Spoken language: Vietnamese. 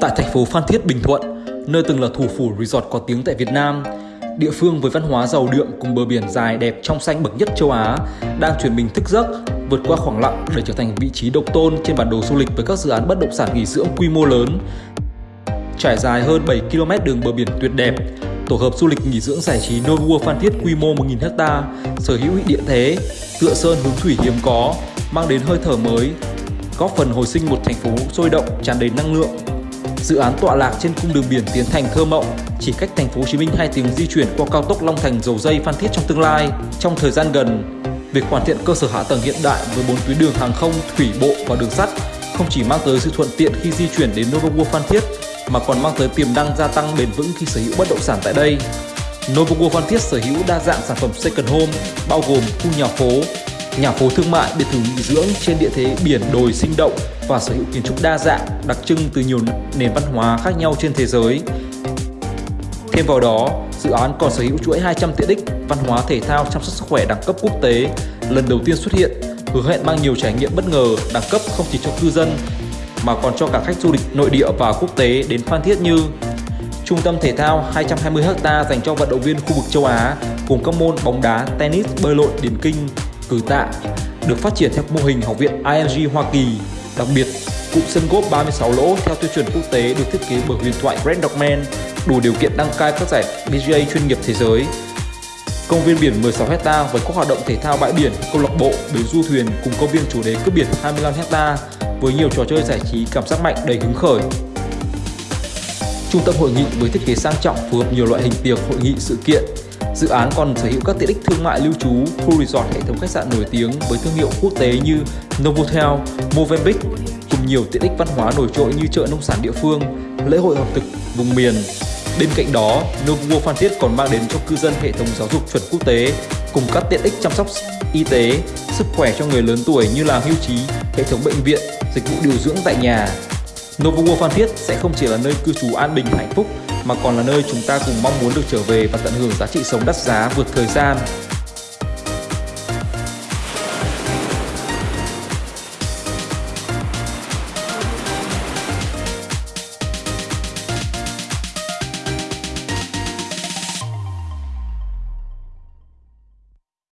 Tại thành phố Phan Thiết, Bình Thuận, nơi từng là thủ phủ resort có tiếng tại Việt Nam, địa phương với văn hóa giàu đượm cùng bờ biển dài đẹp trong xanh bậc nhất châu Á đang chuyển mình thức giấc vượt qua khoảng lặng để trở thành vị trí độc tôn trên bản đồ du lịch với các dự án bất động sản nghỉ dưỡng quy mô lớn. Trải dài hơn 7 km đường bờ biển tuyệt đẹp, tổ hợp du lịch nghỉ dưỡng giải trí Novua Phan Thiết quy mô 1.000 ha, sở hữu địa thế, tựa sơn hướng thủy hiếm có, mang đến hơi thở mới, góp phần hồi sinh một thành phố sôi động, tràn đầy năng lượng. Dự án tọa lạc trên cung đường biển Tiến Thành thơ mộng, chỉ cách thành phố Hồ Chí Minh 2 tiếng di chuyển qua cao tốc Long Thành dầu dây Phan Thiết trong tương lai. Trong thời gian gần, việc hoàn thiện cơ sở hạ tầng hiện đại với bốn tuyến đường hàng không, thủy bộ và đường sắt không chỉ mang tới sự thuận tiện khi di chuyển đến Novo World Phan Thiết mà còn mang tới tiềm năng gia tăng bền vững khi sở hữu bất động sản tại đây. Novo World Phan Thiết sở hữu đa dạng sản phẩm second home bao gồm khu nhà phố, nhà phố thương mại, biệt thự nghỉ dưỡng trên địa thế biển đồi sinh động và sở hữu kiến trúc đa dạng, đặc trưng từ nhiều nền văn hóa khác nhau trên thế giới. Thêm vào đó, dự án còn sở hữu chuỗi 200 tiện ích văn hóa thể thao chăm sóc sức khỏe đẳng cấp quốc tế lần đầu tiên xuất hiện, hứa hẹn mang nhiều trải nghiệm bất ngờ đẳng cấp không chỉ cho cư dân mà còn cho cả khách du lịch nội địa và quốc tế đến Phan Thiết như Trung tâm thể thao 220 ha dành cho vận động viên khu vực châu Á cùng các môn bóng đá, tennis, bơi lội, điền kinh, cử tạ được phát triển theo mô hình học viện IMG Hoa Kỳ. Đặc biệt, cụm sân golf 36 lỗ theo tiêu chuẩn quốc tế được thiết kế bởi huyền thoại Grant Dogman đủ điều kiện đăng cai các giải PGA chuyên nghiệp thế giới. Công viên biển 16 hecta với các hoạt động thể thao bãi biển, câu lạc bộ, bến du thuyền cùng công viên chủ đề cướp biển 25 hecta với nhiều trò chơi giải trí cảm giác mạnh đầy hứng khởi. Trung tâm hội nghị với thiết kế sang trọng phù hợp nhiều loại hình tiệc, hội nghị, sự kiện. Dự án còn sở hữu các tiện ích thương mại lưu trú, khu resort hệ thống khách sạn nổi tiếng với thương hiệu quốc tế như Novotel, Movenpick cùng nhiều tiện ích văn hóa nổi trội như chợ nông sản địa phương, lễ hội ẩm thực vùng miền. Bên cạnh đó, Novo Phan Thiết còn mang đến cho cư dân hệ thống giáo dục chuẩn quốc tế cùng các tiện ích chăm sóc y tế, sức khỏe cho người lớn tuổi như là hưu trí, hệ thống bệnh viện, dịch vụ điều dưỡng tại nhà. Novo Phan Thiết sẽ không chỉ là nơi cư trú an bình hạnh phúc mà còn là nơi chúng ta cùng mong muốn được trở về và tận hưởng giá trị sống đắt giá vượt thời gian.